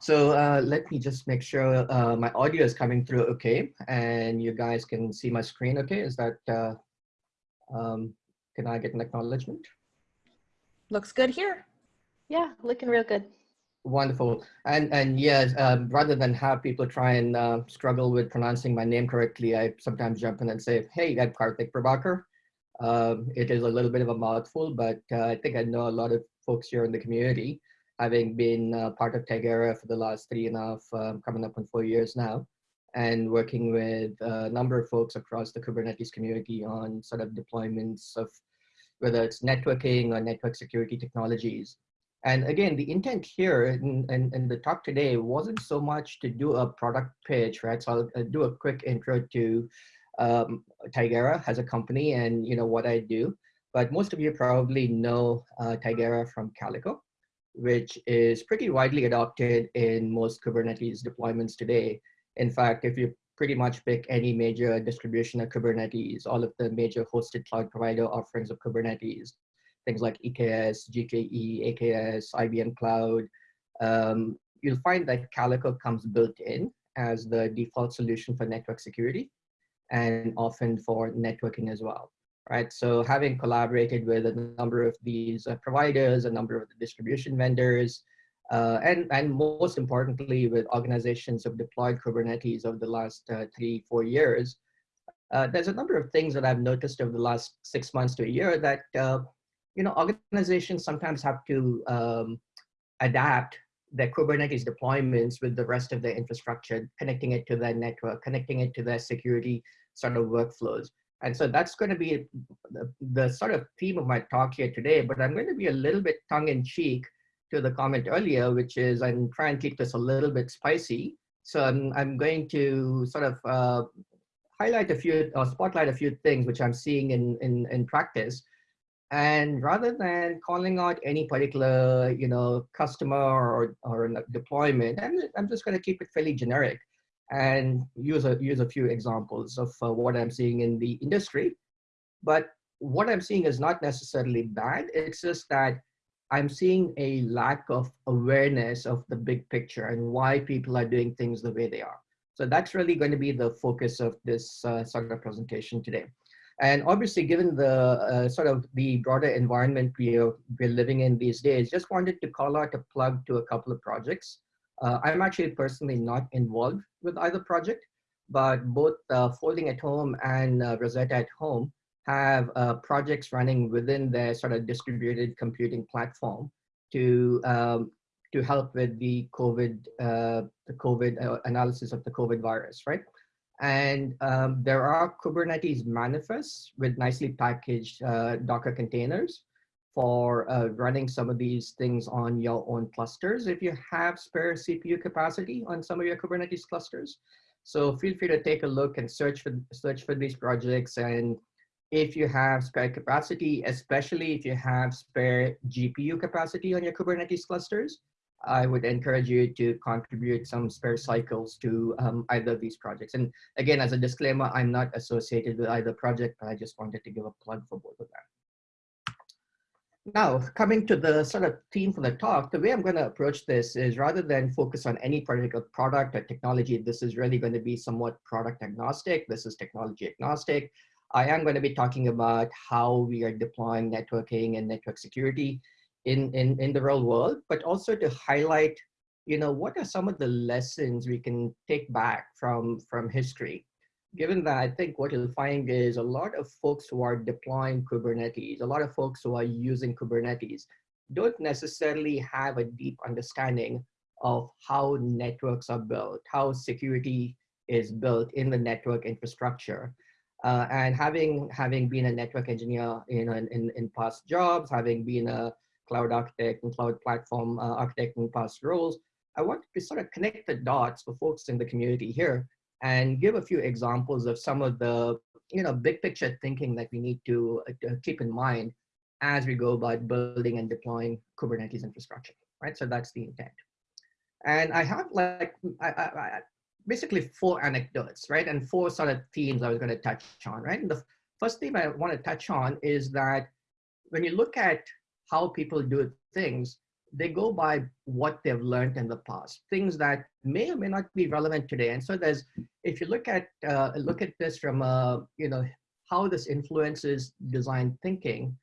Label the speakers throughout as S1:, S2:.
S1: So uh, let me just make sure uh, my audio is coming through okay, and you guys can see my screen okay. Is that, uh, um, can I get an acknowledgement?
S2: Looks good here.
S3: Yeah, looking real good.
S1: Wonderful. And and yes, um, rather than have people try and uh, struggle with pronouncing my name correctly, I sometimes jump in and say, hey, I'm Karthik Prabhakar. Um, it is a little bit of a mouthful, but uh, I think I know a lot of folks here in the community, having been uh, part of Tigera for the last three and a half, um, coming up on four years now, and working with a number of folks across the Kubernetes community on sort of deployments of whether it's networking or network security technologies. And again, the intent here in, in, in, the talk today wasn't so much to do a product pitch, right? So I'll, I'll do a quick intro to um, Tigera as a company and you know what I do. But most of you probably know uh, Tigera from Calico, which is pretty widely adopted in most Kubernetes deployments today. In fact, if you pretty much pick any major distribution of Kubernetes, all of the major hosted cloud provider offerings of Kubernetes, things like EKS, GKE, AKS, IBM Cloud, um, you'll find that Calico comes built in as the default solution for network security and often for networking as well, right? So having collaborated with a number of these uh, providers, a number of the distribution vendors, uh, and, and most importantly, with organizations who have deployed Kubernetes over the last uh, three, four years, uh, there's a number of things that I've noticed over the last six months to a year that uh, you know, organizations sometimes have to um, adapt their Kubernetes deployments with the rest of their infrastructure, connecting it to their network, connecting it to their security sort of workflows. And so that's going to be the, the sort of theme of my talk here today, but I'm going to be a little bit tongue in cheek to the comment earlier, which is I'm trying to keep this a little bit spicy. So I'm, I'm going to sort of uh, highlight a few or spotlight a few things which I'm seeing in, in, in practice and rather than calling out any particular, you know, customer or, or deployment, I'm, I'm just going to keep it fairly generic and use a, use a few examples of uh, what I'm seeing in the industry. But what I'm seeing is not necessarily bad. It's just that I'm seeing a lack of awareness of the big picture and why people are doing things the way they are. So that's really going to be the focus of this uh, sort of presentation today. And obviously, given the uh, sort of the broader environment we are, we're living in these days, just wanted to call out a plug to a couple of projects. Uh, I'm actually personally not involved with either project, but both uh, Folding at Home and uh, Rosetta at Home have uh, projects running within their sort of distributed computing platform to um, to help with the COVID uh, the COVID analysis of the COVID virus, right? And um, there are Kubernetes manifests with nicely packaged uh, Docker containers for uh, running some of these things on your own clusters if you have spare CPU capacity on some of your Kubernetes clusters. So feel free to take a look and search for, search for these projects. And if you have spare capacity, especially if you have spare GPU capacity on your Kubernetes clusters, I would encourage you to contribute some spare cycles to um, either of these projects. And again, as a disclaimer, I'm not associated with either project, but I just wanted to give a plug for both of them. Now, coming to the sort of theme for the talk, the way I'm going to approach this is rather than focus on any particular product or technology, this is really going to be somewhat product agnostic. This is technology agnostic. I am going to be talking about how we are deploying networking and network security in, in, in the real world, but also to highlight, you know, what are some of the lessons we can take back from, from history? Given that I think what you'll find is a lot of folks who are deploying Kubernetes, a lot of folks who are using Kubernetes don't necessarily have a deep understanding of how networks are built, how security is built in the network infrastructure. Uh, and having having been a network engineer in, in, in past jobs, having been a cloud architect and cloud platform uh, architect in past roles, I wanted to sort of connect the dots for folks in the community here and give a few examples of some of the you know big picture thinking that we need to, uh, to keep in mind as we go about building and deploying Kubernetes infrastructure, right? So that's the intent. And I have like I, I, I, basically four anecdotes, right? And four sort of themes I was going to touch on, right? And the first theme I want to touch on is that when you look at how people do things, they go by what they've learned in the past, things that may or may not be relevant today. And so there's, if you look at uh, look at this from a, you know, how this influences design thinking,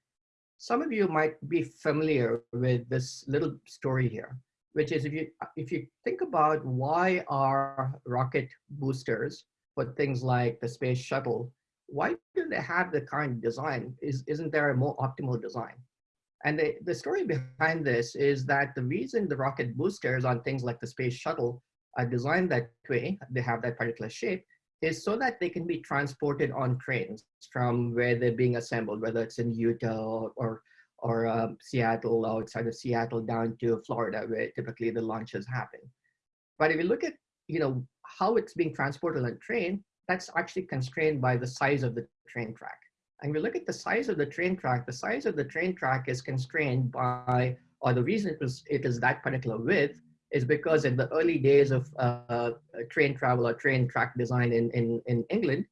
S1: some of you might be familiar with this little story here, which is if you if you think about why are rocket boosters for things like the space shuttle, why do they have the current design? Is isn't there a more optimal design? And the, the story behind this is that the reason the rocket boosters on things like the space shuttle are designed that way, they have that particular shape, is so that they can be transported on trains from where they're being assembled, whether it's in Utah or, or, or um, Seattle, outside of Seattle down to Florida, where typically the launches happen. But if you look at you know, how it's being transported on a train, that's actually constrained by the size of the train track. And we look at the size of the train track, the size of the train track is constrained by, or the reason it, was, it is that particular width is because in the early days of uh, train travel or train track design in, in, in England,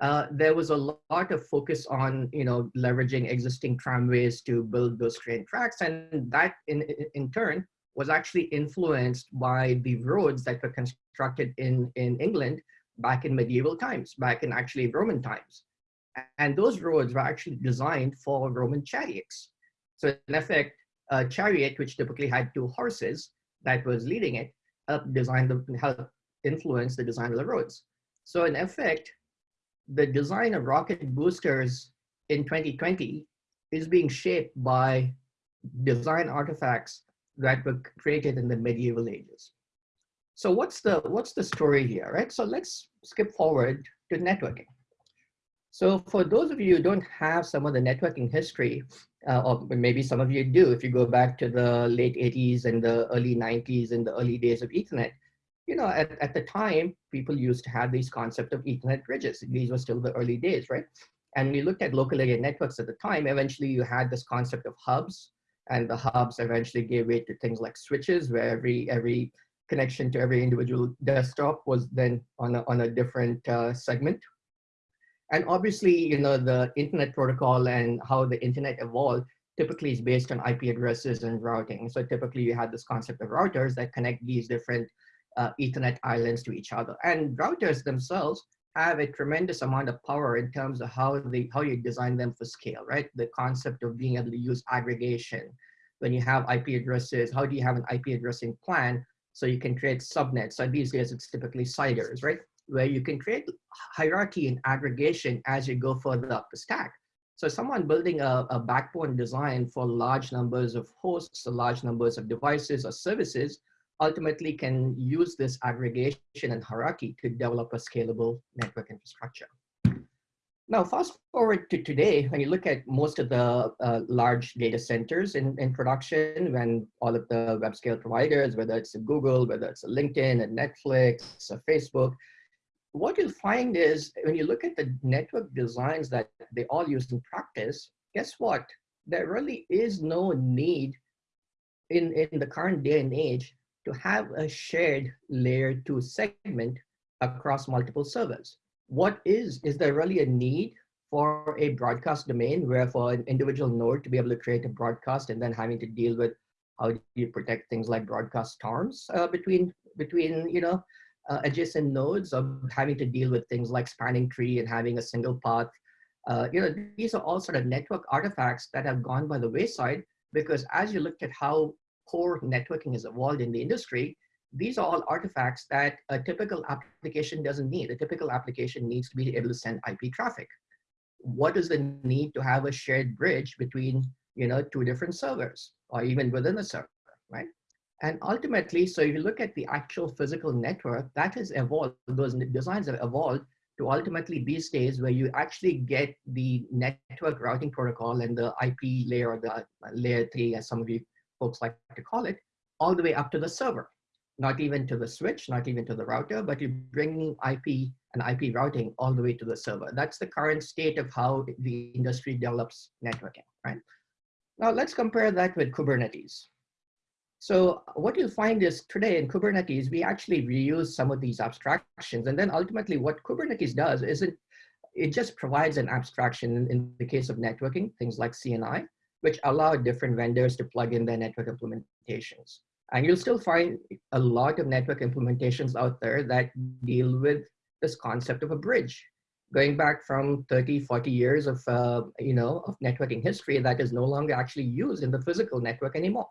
S1: uh, there was a lot of focus on you know leveraging existing tramways to build those train tracks, and that in in turn was actually influenced by the roads that were constructed in in England back in medieval times, back in actually Roman times. And those roads were actually designed for Roman chariots. So in effect, a chariot, which typically had two horses that was leading it, helped design the, helped influence the design of the roads. So in effect, the design of rocket boosters in 2020 is being shaped by design artifacts that were created in the medieval ages. So what's the, what's the story here, right? So let's skip forward to networking. So for those of you who don't have some of the networking history, uh, or maybe some of you do, if you go back to the late 80s and the early 90s and the early days of Ethernet, you know, at, at the time, people used to have these concept of Ethernet bridges. These were still the early days, right? And we looked at local area networks at the time. Eventually, you had this concept of hubs, and the hubs eventually gave way to things like switches, where every every connection to every individual desktop was then on a, on a different uh, segment and obviously, you know, the internet protocol and how the internet evolved typically is based on IP addresses and routing. So typically you had this concept of routers that connect these different uh, ethernet islands to each other. And routers themselves have a tremendous amount of power in terms of how they how you design them for scale, right? The concept of being able to use aggregation. When you have IP addresses, how do you have an IP addressing plan so you can create subnets? So these days it's typically CIDRs, right? Where you can create hierarchy and aggregation as you go further up the stack. So someone building a, a backbone design for large numbers of hosts, or large numbers of devices or services, ultimately can use this aggregation and hierarchy to develop a scalable network infrastructure. Now, fast forward to today, when you look at most of the uh, large data centers in, in production, when all of the web scale providers, whether it's Google, whether it's LinkedIn, Netflix, Facebook, what you'll find is when you look at the network designs that they all use in practice, guess what? There really is no need in, in the current day and age to have a shared layer two segment across multiple servers. What is, is there really a need for a broadcast domain where for an individual node to be able to create a broadcast and then having to deal with how do you protect things like broadcast storms uh, between, between, you know, uh, adjacent nodes of having to deal with things like spanning tree and having a single path. Uh, you know, these are all sort of network artifacts that have gone by the wayside because as you looked at how core networking has evolved in the industry, these are all artifacts that a typical application doesn't need. A typical application needs to be able to send IP traffic. What is the need to have a shared bridge between, you know, two different servers or even within a server, right? And ultimately, so if you look at the actual physical network, that has evolved, those designs have evolved to ultimately these days where you actually get the network routing protocol and the IP layer or the uh, layer three, as some of you folks like to call it, all the way up to the server. Not even to the switch, not even to the router, but you're bringing IP and IP routing all the way to the server. That's the current state of how the industry develops networking, right? Now let's compare that with Kubernetes. So what you'll find is today in Kubernetes, we actually reuse some of these abstractions. And then ultimately what Kubernetes does is it, it just provides an abstraction in, the case of networking, things like CNI. which allow different vendors to plug in their network implementations. And you'll still find a lot of network implementations out there that deal with this concept of a bridge. Going back from 30, 40 years of, uh, you know, of networking history that is no longer actually used in the physical network anymore.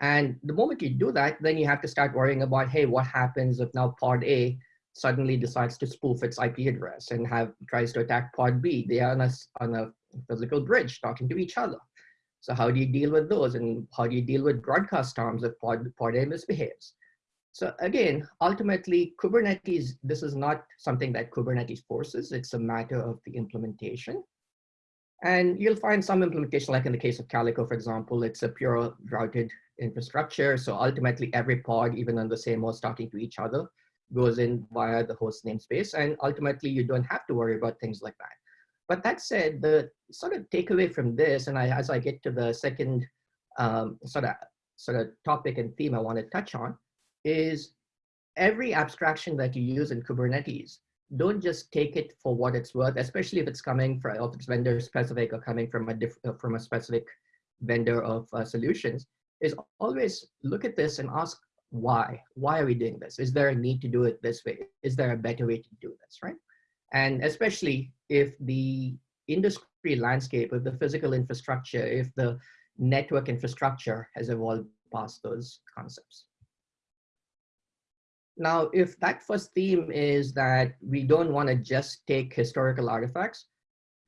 S1: And the moment you do that, then you have to start worrying about, hey, what happens if now pod A suddenly decides to spoof its IP address and have tries to attack pod B? They are on a, on a physical bridge talking to each other. So how do you deal with those? And how do you deal with broadcast storms if pod, pod A misbehaves? So again, ultimately, Kubernetes, this is not something that Kubernetes forces. It's a matter of the implementation. And you'll find some implementation, like in the case of Calico, for example, it's a pure routed infrastructure. So ultimately every pod, even on the same host talking to each other, goes in via the host namespace. And ultimately you don't have to worry about things like that. But that said, the sort of takeaway from this, and I, as I get to the second um, sort of sort of topic and theme I want to touch on, is every abstraction that you use in Kubernetes, don't just take it for what it's worth, especially if it's coming from, if it's vendor specific or coming from a different, from a specific vendor of uh, solutions is always look at this and ask why. Why are we doing this? Is there a need to do it this way? Is there a better way to do this, right? And especially if the industry landscape, if the physical infrastructure, if the network infrastructure has evolved past those concepts. Now, if that first theme is that we don't want to just take historical artifacts,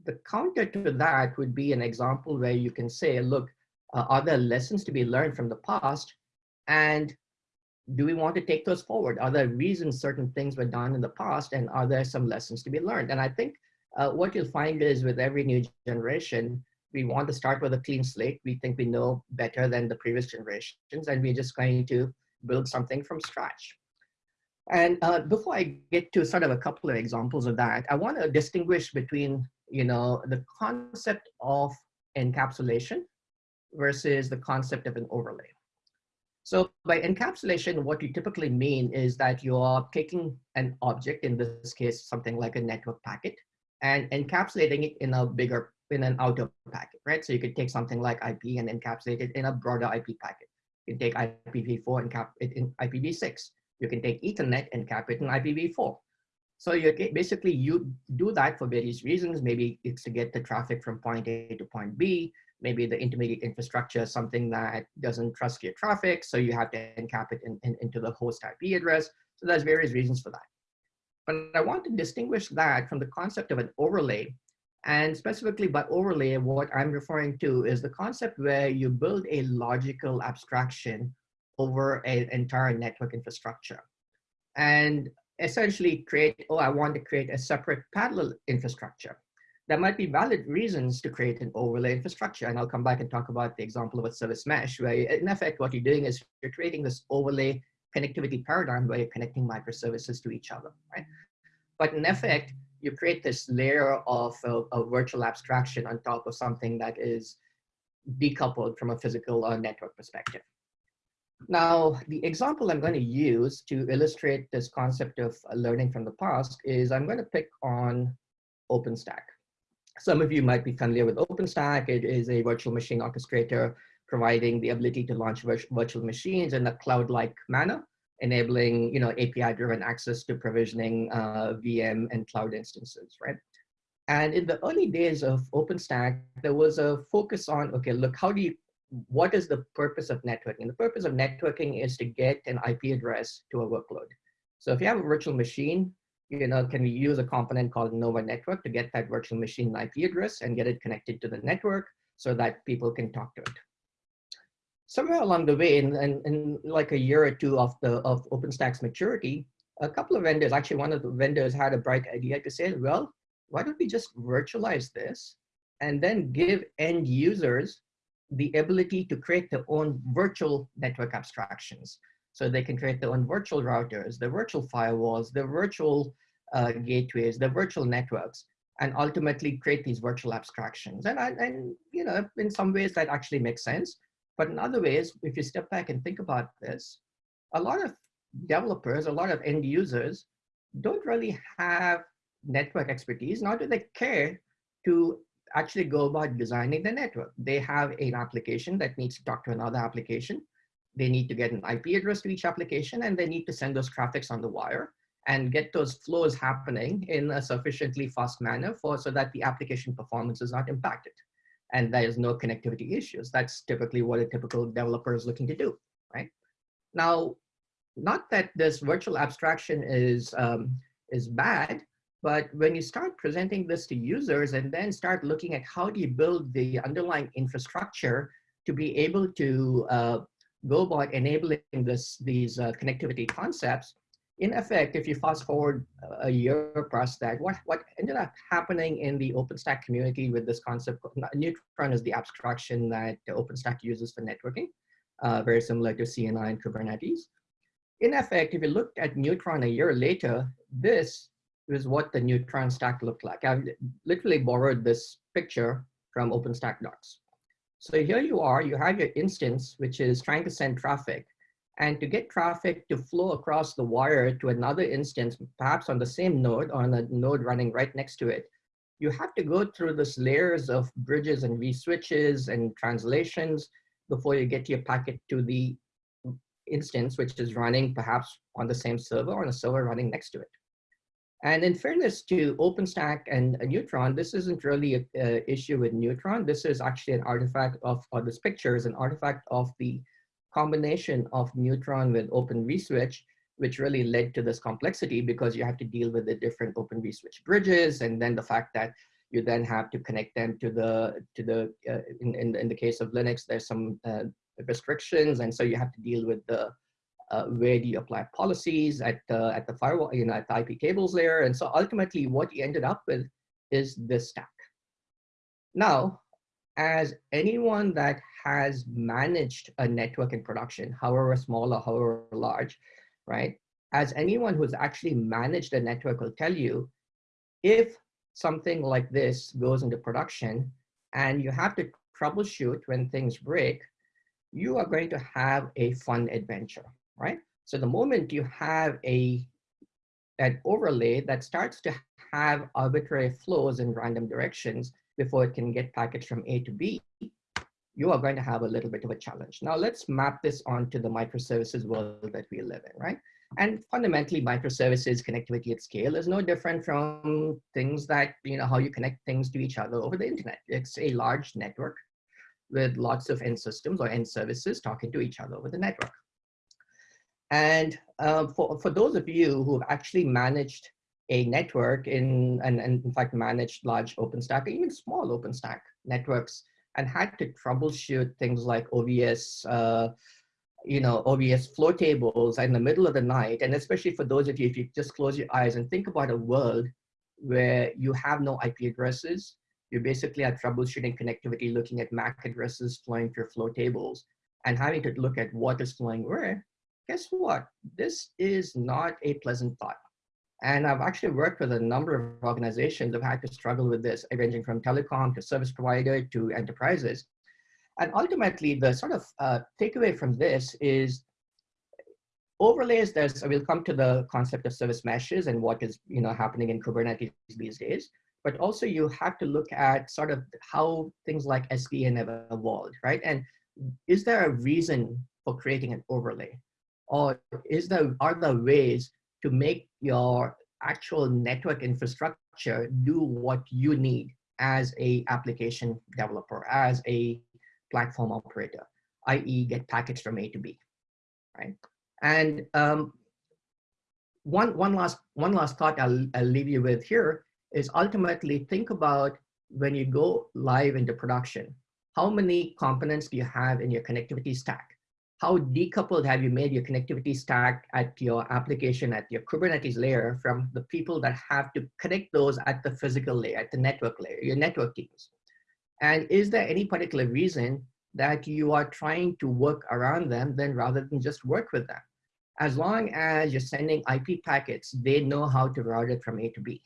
S1: the counter to that would be an example where you can say, look, uh, are there lessons to be learned from the past? And do we want to take those forward? Are there reasons certain things were done in the past and are there some lessons to be learned? And I think uh, what you'll find is with every new generation, we want to start with a clean slate. We think we know better than the previous generations and we're just going to build something from scratch. And uh, before I get to sort of a couple of examples of that, I want to distinguish between, you know, the concept of encapsulation versus the concept of an overlay. So by encapsulation, what you typically mean is that you are taking an object, in this case, something like a network packet, and encapsulating it in a bigger, in an outer packet, right? So you could take something like IP and encapsulate it in a broader IP packet. You can take IPv4 and cap it in IPv6. You can take Ethernet and cap it in IPv4. So you basically you do that for various reasons. Maybe it's to get the traffic from point A to point B maybe the intermediate infrastructure is something that doesn't trust your traffic, so you have to encap it in, in, into the host IP address. So there's various reasons for that. But I want to distinguish that from the concept of an overlay. And specifically by overlay, what I'm referring to is the concept where you build a logical abstraction over an entire network infrastructure. And essentially create, oh, I want to create a separate parallel infrastructure there might be valid reasons to create an overlay infrastructure. And I'll come back and talk about the example of a service mesh, where in effect, what you're doing is you're creating this overlay connectivity paradigm where you're connecting microservices to each other, right? But in effect, you create this layer of a, a virtual abstraction on top of something that is decoupled from a physical uh, network perspective. Now, the example I'm going to use to illustrate this concept of learning from the past is I'm going to pick on OpenStack. Some of you might be familiar with OpenStack. It is a virtual machine orchestrator providing the ability to launch virtual machines in a cloud-like manner, enabling you know, API-driven access to provisioning uh, VM and cloud instances, right? And in the early days of OpenStack, there was a focus on, okay, look, how do you, what is the purpose of networking? The purpose of networking is to get an IP address to a workload. So if you have a virtual machine, you know, can we use a component called Nova Network to get that virtual machine IP address and get it connected to the network so that people can talk to it. Somewhere along the way, in, in, in like a year or two of the of OpenStack's maturity, a couple of vendors, actually one of the vendors had a bright idea to say, well, why don't we just virtualize this and then give end users the ability to create their own virtual network abstractions. So they can create their own virtual routers, the virtual firewalls, the virtual uh, gateways, the virtual networks, and ultimately create these virtual abstractions. And, and, you know, in some ways that actually makes sense. But in other ways, if you step back and think about this, a lot of developers, a lot of end users don't really have network expertise, nor do they care to actually go about designing the network. They have an application that needs to talk to another application. They need to get an IP address to each application and they need to send those traffics on the wire and get those flows happening in a sufficiently fast manner for so that the application performance is not impacted and there is no connectivity issues. That's typically what a typical developer is looking to do, right? Now, not that this virtual abstraction is, um, is bad, but when you start presenting this to users and then start looking at how do you build the underlying infrastructure to be able to uh, go about enabling this, these uh, connectivity concepts, in effect, if you fast forward a year past that, what, what ended up happening in the OpenStack community with this concept, Neutron is the abstraction that OpenStack uses for networking, uh, very similar to CNI and Kubernetes. In effect, if you looked at Neutron a year later, this is what the Neutron stack looked like. I've literally borrowed this picture from OpenStack docs. So here you are, you have your instance, which is trying to send traffic. And to get traffic to flow across the wire to another instance, perhaps on the same node or on a node running right next to it, you have to go through this layers of bridges and vSwitches and translations before you get your packet to the instance, which is running perhaps on the same server or on a server running next to it. And in fairness to OpenStack and Neutron, this isn't really an issue with Neutron. This is actually an artifact of, or this picture is an artifact of the combination of Neutron with Open vSwitch, which really led to this complexity because you have to deal with the different Open vSwitch bridges, and then the fact that you then have to connect them to the to the uh, in, in in the case of Linux, there's some uh, restrictions, and so you have to deal with the uh, where do you apply policies at the at the firewall, you know, at the IP tables layer, and so ultimately what you ended up with is this stack. Now, as anyone that has managed a network in production, however small or however large, right? As anyone who's actually managed a network will tell you, if something like this goes into production and you have to troubleshoot when things break, you are going to have a fun adventure, right? So the moment you have a an overlay that starts to have arbitrary flows in random directions before it can get packets from A to B, you are going to have a little bit of a challenge. Now let's map this onto the microservices world that we live in, right? And fundamentally, microservices connectivity at scale is no different from things that, you know, how you connect things to each other over the internet. It's a large network with lots of end systems or end services talking to each other over the network. And uh, for, for those of you who have actually managed a network in, and, and in fact managed large OpenStack or even small OpenStack networks and had to troubleshoot things like OVS, uh, you know, OVS flow tables in the middle of the night. And especially for those of you, if you just close your eyes and think about a world where you have no IP addresses, you basically are troubleshooting connectivity, looking at MAC addresses flowing through flow tables and having to look at what is flowing where, guess what? This is not a pleasant thought. And I've actually worked with a number of organizations that have had to struggle with this, ranging from telecom to service provider to enterprises. And ultimately, the sort of uh, takeaway from this is overlays, there's, we'll come to the concept of service meshes and what is you know, happening in Kubernetes these days. But also you have to look at sort of how things like SDN have evolved, right? And is there a reason for creating an overlay? Or is there, are there ways to make your actual network infrastructure do what you need as a application developer, as a platform operator, i.e. get packets from A to B, right? And um, one, one, last, one last thought I'll, I'll leave you with here is ultimately think about when you go live into production, how many components do you have in your connectivity stack? How decoupled have you made your connectivity stack at your application, at your Kubernetes layer from the people that have to connect those at the physical layer, at the network layer, your network teams? And is there any particular reason that you are trying to work around them then rather than just work with them? As long as you're sending IP packets, they know how to route it from A to B.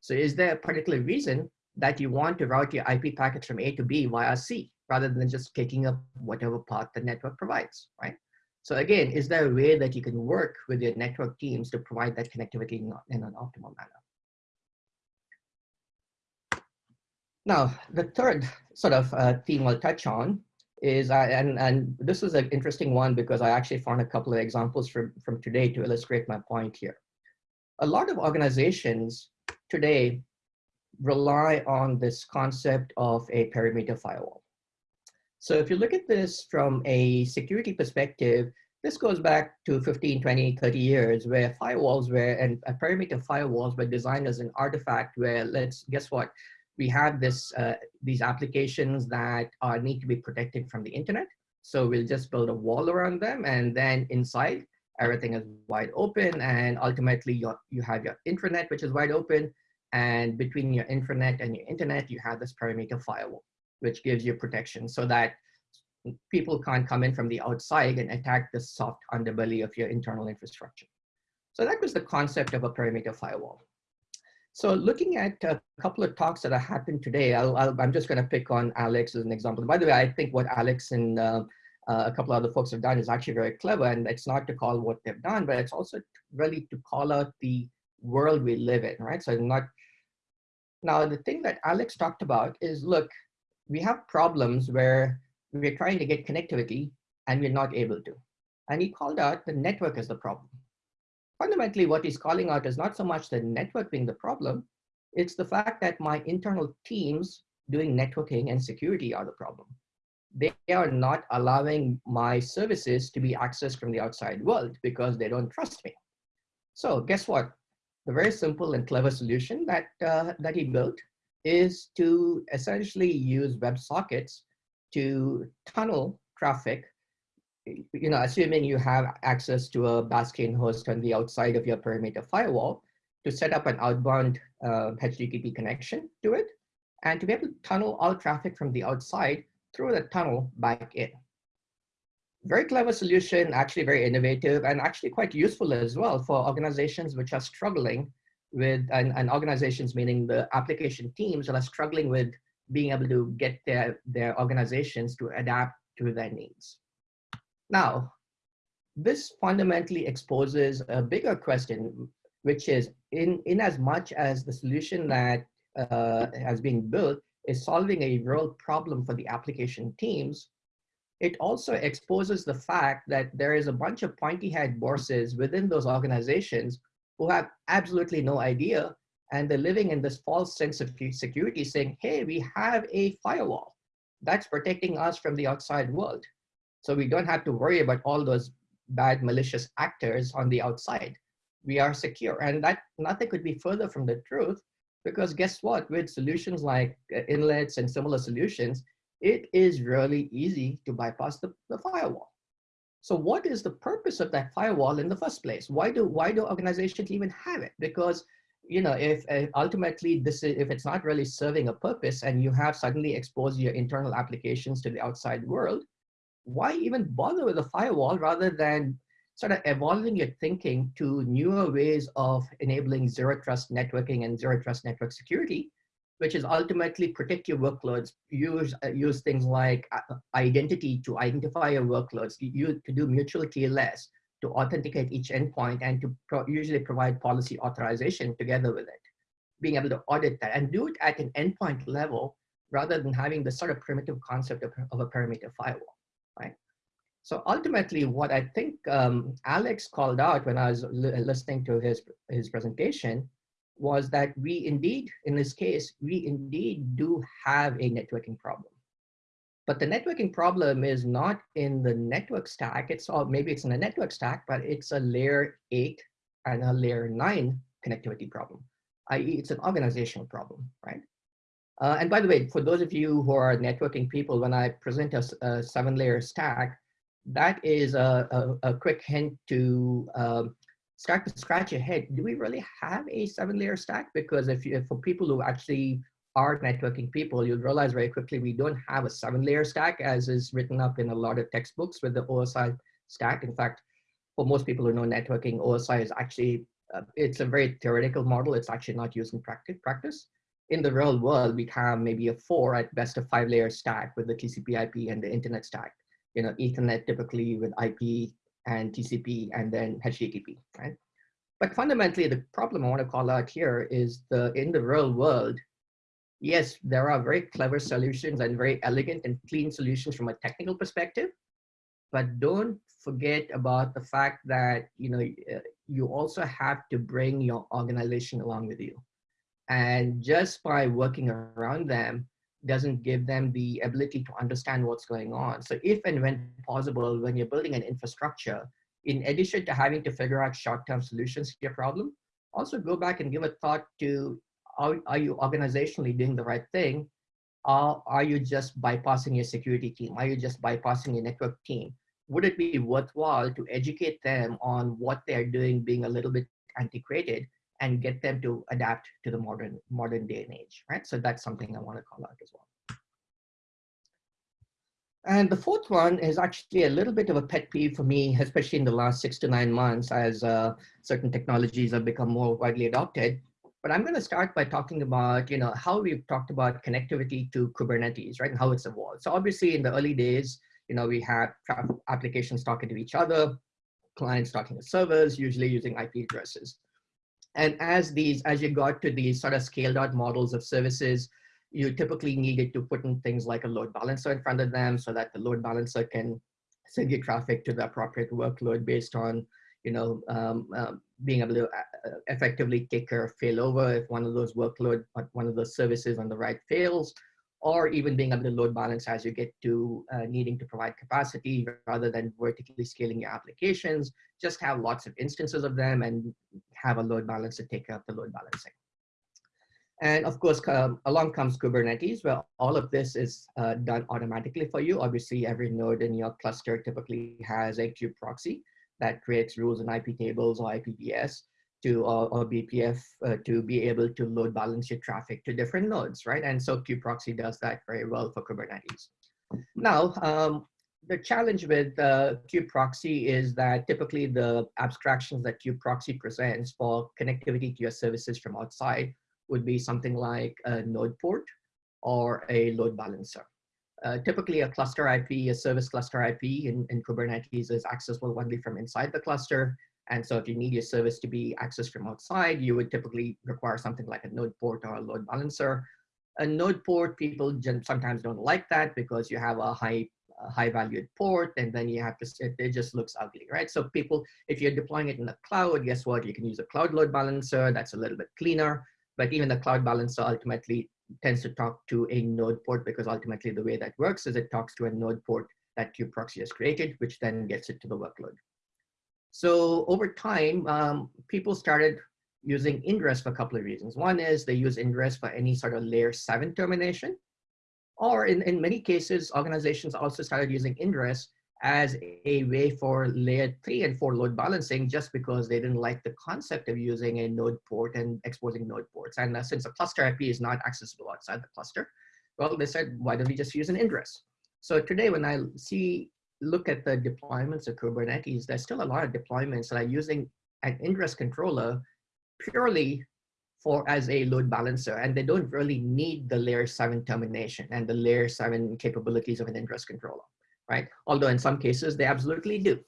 S1: So is there a particular reason that you want to route your IP packets from A to B via C? Rather than just taking up whatever path the network provides, right? So again, is there a way that you can work with your network teams to provide that connectivity in, an optimal manner? Now, the third sort of uh, theme I'll touch on is, uh, and, and this is an interesting one because I actually found a couple of examples from, from today to illustrate my point here. A lot of organizations today rely on this concept of a perimeter firewall. So if you look at this from a security perspective, this goes back to 15, 20, 30 years where firewalls were, and a perimeter firewalls were designed as an artifact where let's, guess what? We have this, uh, these applications that are, need to be protected from the internet. So we'll just build a wall around them and then inside everything is wide open and ultimately you you have your intranet which is wide open and between your intranet and your internet you have this perimeter firewall which gives you protection so that people can't come in from the outside and attack the soft underbelly of your internal infrastructure. So that was the concept of a perimeter firewall. So looking at a couple of talks that have happened today, i am just going to pick on Alex as an example. By the way, I think what Alex and uh, uh, a couple of other folks have done is actually very clever, and it's not to call what they've done, but it's also really to call out the world we live in, right? So not, now the thing that Alex talked about is, look, we have problems where we're trying to get connectivity and we're not able to. And he called out the network as the problem. Fundamentally, what he's calling out is not so much the network being the problem, it's the fact that my internal teams doing networking and security are the problem. They are not allowing my services to be accessed from the outside world because they don't trust me. So guess what? The very simple and clever solution that, uh, that he built is to essentially use WebSockets to tunnel traffic, you know, assuming you have access to a Bastion host on the outside of your perimeter firewall, to set up an outbound uh, HTTP connection to it, and to be able to tunnel all traffic from the outside through the tunnel back in. Very clever solution, actually very innovative, and actually quite useful as well for organizations which are struggling with, and, and organizations meaning the application teams that are struggling with being able to get their, their organizations to adapt to their needs. Now, this fundamentally exposes a bigger question, which is in, in as much as the solution that uh, has been built is solving a real problem for the application teams, it also exposes the fact that there is a bunch of pointy head bosses within those organizations who have absolutely no idea and they're living in this false sense of security saying, hey, we have a firewall that's protecting us from the outside world. So we don't have to worry about all those bad malicious actors on the outside. We are secure and that nothing could be further from the truth because guess what, with solutions like uh, inlets and similar solutions, it is really easy to bypass the, the firewall. So what is the purpose of that firewall in the first place? Why do, why do organizations even have it? Because you know, if uh, ultimately this is, if it's not really serving a purpose and you have suddenly exposed your internal applications to the outside world, why even bother with a firewall rather than sort of evolving your thinking to newer ways of enabling zero trust networking and zero trust network security, which is ultimately protect your workloads, use, uh, use things like uh, identity to identify your workloads, you, to do mutual TLS, to authenticate each endpoint and to pro usually provide policy authorization together with it. Being able to audit that and do it at an endpoint level rather than having the sort of primitive concept of, of a perimeter firewall, right? So ultimately, what I think um, Alex called out when I was listening to his, his presentation was that we indeed, in this case, we indeed do have a networking problem. But the networking problem is not in the network stack. It's all, maybe it's in the network stack, but it's a layer eight and a layer nine connectivity problem, i.e. it's an organizational problem, right? Uh, and by the way, for those of you who are networking people, when I present a, a seven layer stack, that is a, a, a quick hint to um, start to scratch your head. Do we really have a seven layer stack? Because if, you, for people who actually are networking people, you'll realize very quickly we don't have a seven layer stack as is written up in a lot of textbooks with the OSI stack. In fact, for most people who know networking, OSI is actually, uh, it's a very theoretical model. It's actually not used in practice. practice. In the real world, we have maybe a four at best a five layer stack with the TCP IP and the internet stack. You know, Ethernet typically with IP and TCP and then HTTP, right? But fundamentally, the problem I want to call out here is the in the real world, yes, there are very clever solutions and very elegant and clean solutions from a technical perspective, but don't forget about the fact that you know uh, you also have to bring your organization along with you and just by working around them doesn't give them the ability to understand what's going on. So if and when possible when you're building an infrastructure in addition to having to figure out short-term solutions to your problem also go back and give a thought to are, are you organizationally doing the right thing? Are you just bypassing your security team? Are you just bypassing your network team? Would it be worthwhile to educate them on what they're doing being a little bit antiquated and get them to adapt to the modern modern day and age, right? So that's something I want to call out as well. And the fourth one is actually a little bit of a pet peeve for me, especially in the last six to nine months as uh, certain technologies have become more widely adopted. But I'm going to start by talking about, you know, how we've talked about connectivity to Kubernetes, right, and how it's evolved. So obviously in the early days, you know, we had applications talking to each other, clients talking to servers, usually using IP addresses. And as these, as you got to these sort of scaled out models of services, you typically needed to put in things like a load balancer in front of them so that the load balancer can send your traffic to the appropriate workload based on, you know, um, uh, being able to uh, effectively take care of failover if one of those workload, one of those services on the right fails, or even being able to load balance as you get to uh, needing to provide capacity rather than vertically scaling your applications. Just have lots of instances of them and have a load balancer take care of the load balancing. And of course, along comes Kubernetes, where all of this is uh, done automatically for you. Obviously, every node in your cluster typically has a kube proxy that creates rules and IP tables or IPVS to or, or BPF uh, to be able to load balance your traffic to different nodes, right? And so kubeproxy does that very well for Kubernetes. Now, um, the challenge with uh, kubeproxy is that typically the abstractions that kubeproxy presents for connectivity to your services from outside would be something like a node port or a load balancer. Uh, typically a cluster IP, a service cluster IP in, in Kubernetes is accessible only from inside the cluster. And so if you need your service to be accessed from outside, you would typically require something like a node port or a load balancer. A node port, people sometimes don't like that because you have a high a high valued port and then you have to, it, just looks ugly, right? So people, if you're deploying it in the cloud, guess what? You can use a cloud load balancer. That's a little bit cleaner, but even the cloud balancer ultimately tends to talk to a node port because ultimately the way that works is it talks to a node port that your kubeproxy has created, which then gets it to the workload. So over time, um, people started using ingress for a couple of reasons. One is they use ingress for any sort of layer seven termination, or in, in many cases, organizations also started using ingress as a way for layer three and four load balancing just because they didn't like the concept of using a node port and exposing node ports. And uh, since a cluster IP is not accessible outside the cluster, well, they said, why don't we just use an ingress? So today when I see look at the deployments of Kubernetes, there's still a lot of deployments that are using an ingress controller purely for as a load balancer, and they don't really need the layer seven termination and the layer seven capabilities of an ingress controller, right? Although in some cases they absolutely do.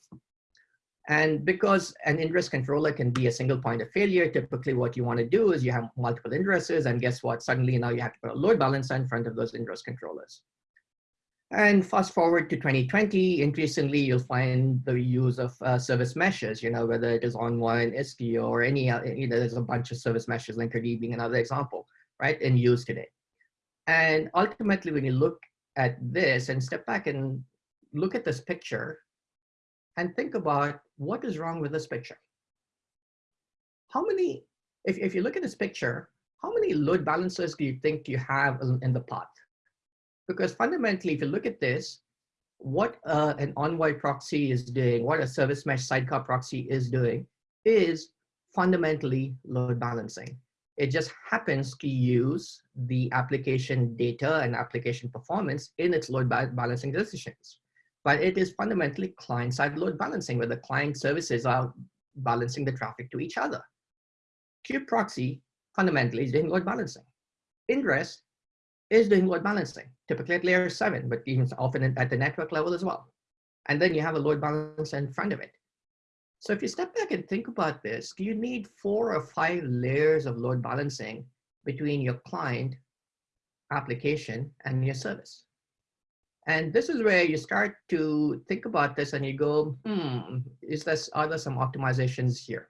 S1: And because an ingress controller can be a single point of failure, typically what you want to do is you have multiple ingresses, and guess what? Suddenly now you have to put a load balancer in front of those ingress controllers. And fast forward to 2020, increasingly you'll find the use of uh, service meshes, you know, whether it is Envoy, Istio, or any, you know, there's a bunch of service meshes, Linkerd being another example, right, in use today. And ultimately, when you look at this and step back and look at this picture and think about what is wrong with this picture. How many, if, if you look at this picture, how many load balancers do you think you have in the path? Because fundamentally, if you look at this, what uh, an Envoy proxy is doing, what a service mesh sidecar proxy is doing, is fundamentally load balancing. It just happens to use the application data and application performance in its load ba balancing decisions. But it is fundamentally client-side load balancing, where the client services are balancing the traffic to each other. Kube proxy fundamentally is doing load balancing. Ingress is doing load balancing, typically at layer seven, but even often at the network level as well. And then you have a load balancer in front of it. So if you step back and think about this, do you need four or five layers of load balancing between your client application and your service. And this is where you start to think about this and you go, hmm, is this, are there some optimizations here?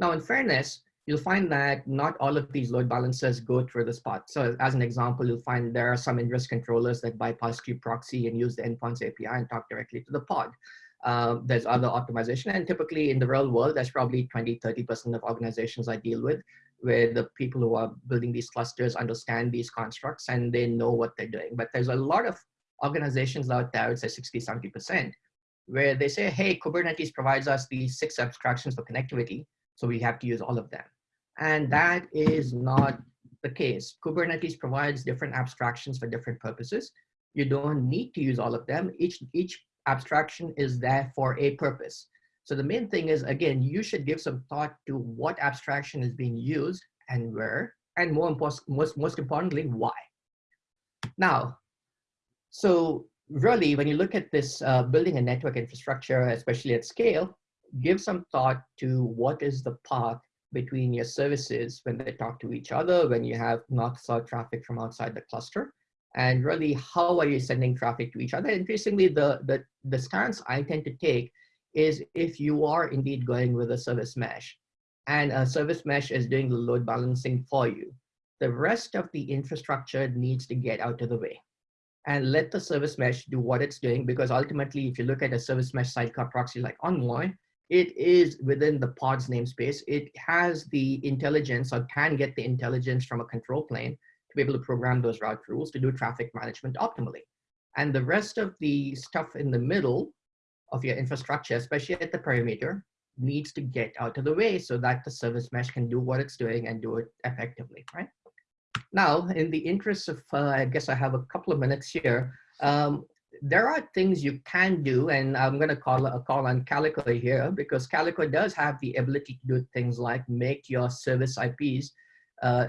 S1: Now, in fairness, you'll find that not all of these load balancers go through the spot. So as an example, you'll find there are some ingress controllers that bypass proxy and use the endpoints API and talk directly to the pod. Uh, there's other optimization and typically in the real world, there's probably 20, 30% of organizations I deal with where the people who are building these clusters understand these constructs and they know what they're doing. But there's a lot of organizations out there, it's say 60, 70%, where they say, hey, Kubernetes provides us these six abstractions for connectivity, so we have to use all of them. And that is not the case. Kubernetes provides different abstractions for different purposes. You don't need to use all of them. Each, each abstraction is there for a purpose. So the main thing is, again, you should give some thought to what abstraction is being used and where, and more most, most importantly, why. Now, so really, when you look at this uh, building a network infrastructure, especially at scale, give some thought to what is the path between your services when they talk to each other, when you have north-south traffic from outside the cluster, and really how are you sending traffic to each other? Increasingly, the, the, the stance I tend to take is if you are indeed going with a service mesh and a service mesh is doing the load balancing for you, the rest of the infrastructure needs to get out of the way and let the service mesh do what it's doing because ultimately if you look at a service mesh sidecar proxy like Envoy, it is within the pod's namespace. It has the intelligence or can get the intelligence from a control plane to be able to program those route rules to do traffic management optimally. And the rest of the stuff in the middle of your infrastructure, especially at the perimeter, needs to get out of the way so that the service mesh can do what it's doing and do it effectively, right? Now, in the interest of, uh, I guess I have a couple of minutes here, um, there are things you can do, and I'm going to call a call on Calico here because Calico does have the ability to do things like make your service IPs uh,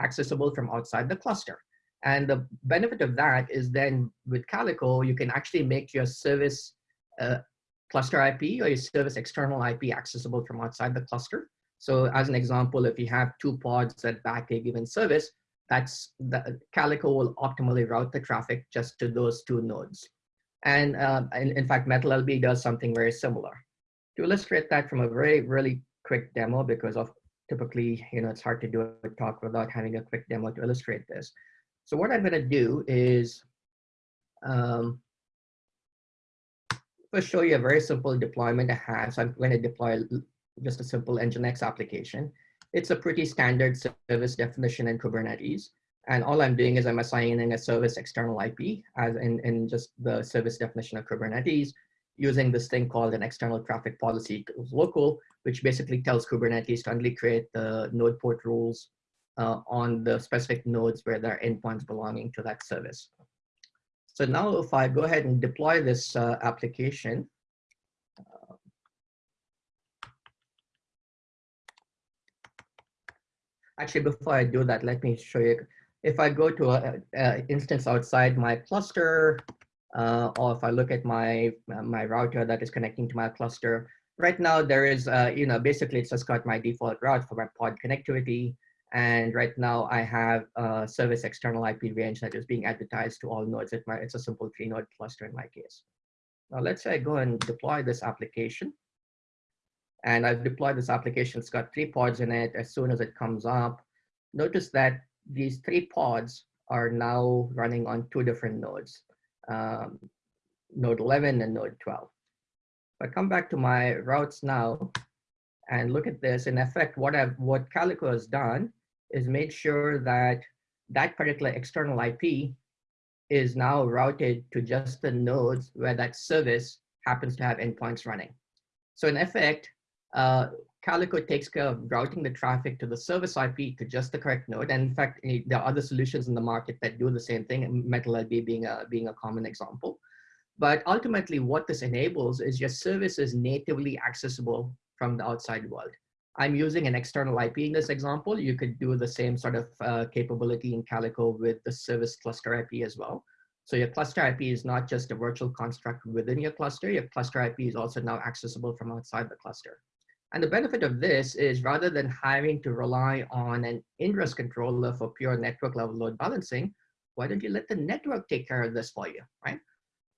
S1: accessible from outside the cluster. And the benefit of that is then with Calico, you can actually make your service uh, cluster IP or your service external IP accessible from outside the cluster. So as an example, if you have two pods that back a given service, that's the Calico will optimally route the traffic just to those two nodes. And uh, in, fact, MetalLB does something very similar. To illustrate that from a very, really quick demo, because of typically, you know, it's hard to do a talk without having a quick demo to illustrate this. So what I'm gonna do is um, first show you a very simple deployment I have. So I'm gonna deploy just a simple Nginx application. It's a pretty standard service definition in Kubernetes. And all I'm doing is I'm assigning a service external IP as in, in just the service definition of Kubernetes using this thing called an external traffic policy local, which basically tells Kubernetes to only create the node port rules uh, on the specific nodes where there are endpoints belonging to that service. So now if I go ahead and deploy this uh, application, Actually, before I do that, let me show you. If I go to an instance outside my cluster, uh, or if I look at my, my router that is connecting to my cluster, right now there is, uh, you know, basically it's just got my default route for my pod connectivity. And right now I have a service external IP range that is being advertised to all nodes. Might, it's a simple three node cluster in my case. Now let's say I go and deploy this application. And I've deployed this application. It's got three pods in it. As soon as it comes up, notice that these three pods are now running on two different nodes, um, node 11 and node 12. If I come back to my routes now and look at this, in effect, what, I've, what Calico has done is made sure that that particular external IP is now routed to just the nodes where that service happens to have endpoints running. So in effect, uh, Calico takes care of routing the traffic to the service IP to just the correct node. And in fact, there are other solutions in the market that do the same thing, MetalLB being a, being a common example. But ultimately what this enables is your service is natively accessible from the outside world. I'm using an external IP in this example. You could do the same sort of uh, capability in Calico with the service cluster IP as well. So your cluster IP is not just a virtual construct within your cluster, your cluster IP is also now accessible from outside the cluster. And the benefit of this is rather than having to rely on an ingress controller for pure network level load balancing, Why don't you let the network take care of this for you, right?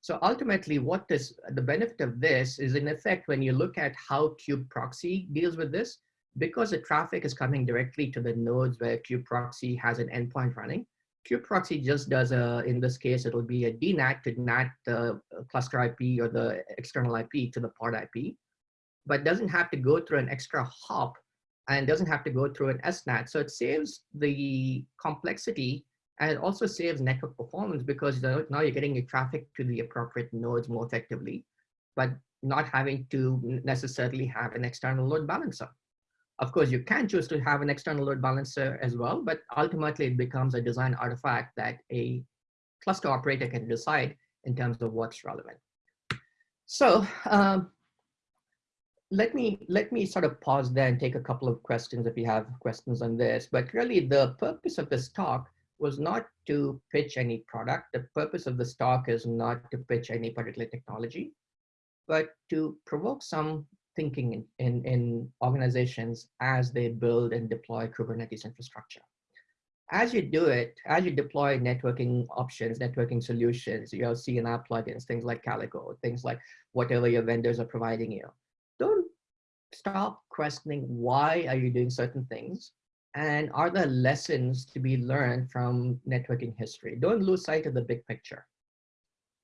S1: So ultimately what this, the benefit of this is in effect, when you look at how kubectl deals with this, because the traffic is coming directly to the nodes where kubectl has an endpoint running, kubectl just does a, in this case, it'll be a DNAT to NAT the cluster IP or the external IP to the pod IP, but doesn't have to go through an extra hop and doesn't have to go through an SNAT. So it saves the complexity and it also saves network performance because now you're getting your traffic to the appropriate nodes more effectively, but not having to necessarily have an external load balancer. Of course, you can choose to have an external load balancer as well, but ultimately it becomes a design artifact that a cluster operator can decide in terms of what's relevant. So um, let me let me sort of pause there and take a couple of questions if you have questions on this. But really, the purpose of this talk was not to pitch any product. The purpose of this talk is not to pitch any particular technology, but to provoke some thinking in, in, in organizations as they build and deploy Kubernetes infrastructure. As you do it, as you deploy networking options, networking solutions, you have CNI plugins, things like Calico, things like whatever your vendors are providing you. Don't stop questioning why are you doing certain things and are there lessons to be learned from networking history? Don't lose sight of the big picture.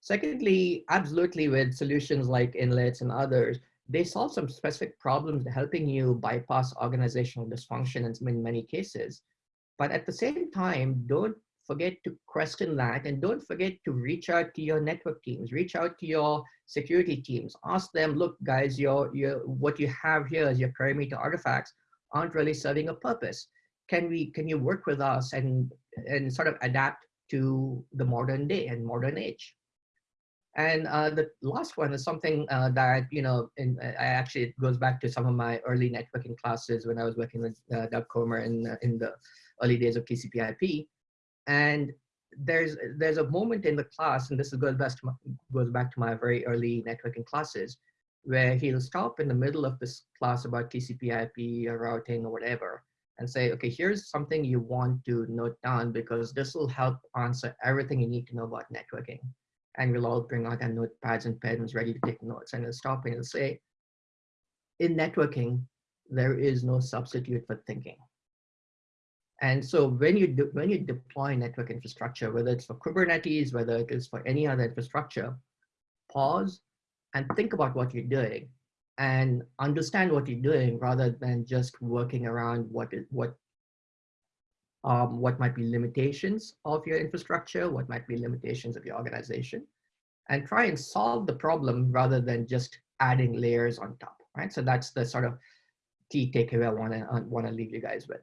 S1: Secondly, absolutely with solutions like inlets and others, they solve some specific problems helping you bypass organizational dysfunction in many cases. But at the same time, don't forget to question that and don't forget to reach out to your network teams, reach out to your security teams, ask them, look guys, your, your, what you have here as your perimeter artifacts aren't really serving a purpose. Can we, can you work with us and, and sort of adapt to the modern day and modern age? And uh, the last one is something uh, that, you know, in, I actually, it goes back to some of my early networking classes when I was working with uh, Doug Comer in, uh, in the early days of TCP IP. And there's, there's a moment in the class, and this goes back, to my, goes back to my very early networking classes, where he'll stop in the middle of this class about TCP IP or routing or whatever, and say, okay, here's something you want to note down because this will help answer everything you need to know about networking and we'll all bring out our notepads and pens ready to take notes. And he'll stop and it'll say, in networking, there is no substitute for thinking. And so when you, when you deploy network infrastructure, whether it's for Kubernetes, whether it is for any other infrastructure, pause and think about what you're doing and understand what you're doing rather than just working around what is, what um, what might be limitations of your infrastructure, what might be limitations of your organization, and try and solve the problem rather than just adding layers on top, right? So that's the sort of key takeaway I wanna, I wanna leave you guys with.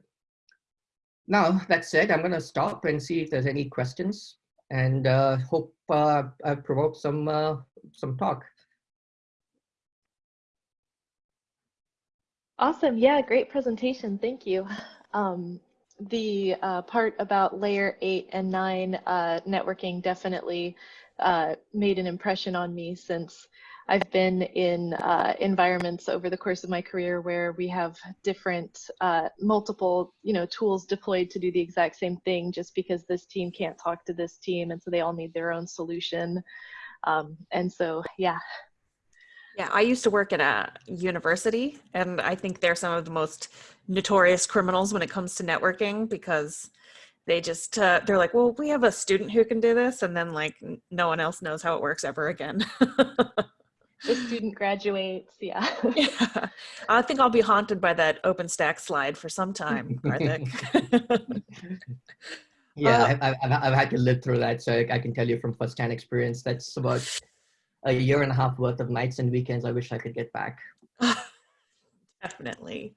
S1: Now, that said, I'm gonna stop and see if there's any questions and uh, hope uh, I've provoked some, uh, some talk.
S3: Awesome. Yeah, great presentation. Thank you. Um, the uh, part about layer eight and nine uh, networking definitely uh, made an impression on me since I've been in uh, environments over the course of my career where we have different, uh, multiple, you know, tools deployed to do the exact same thing just because this team can't talk to this team and so they all need their own solution. Um, and so, yeah,
S2: yeah, I used to work at a university, and I think they're some of the most notorious criminals when it comes to networking because they just uh, they're like, well, we have a student who can do this, and then like no one else knows how it works ever again.
S3: the student graduates, yeah.
S2: yeah. I think I'll be haunted by that OpenStack slide for some time, Karthik.
S1: yeah, uh, I've, I've, I've had to live through that, so I can tell you from firsthand experience. That's about a year and a half worth of nights and weekends I wish I could get back.
S2: Definitely.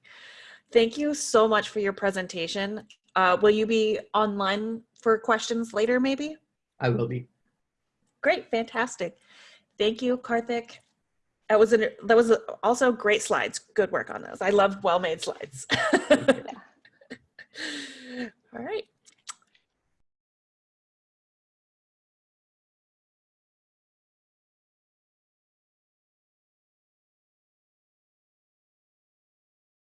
S2: Thank you so much for your presentation. Uh, will you be online for questions later, maybe?
S1: I will be.
S2: Great, fantastic. Thank you, Karthik. That was an, that was also great slides. Good work on those. I love well-made slides. All right.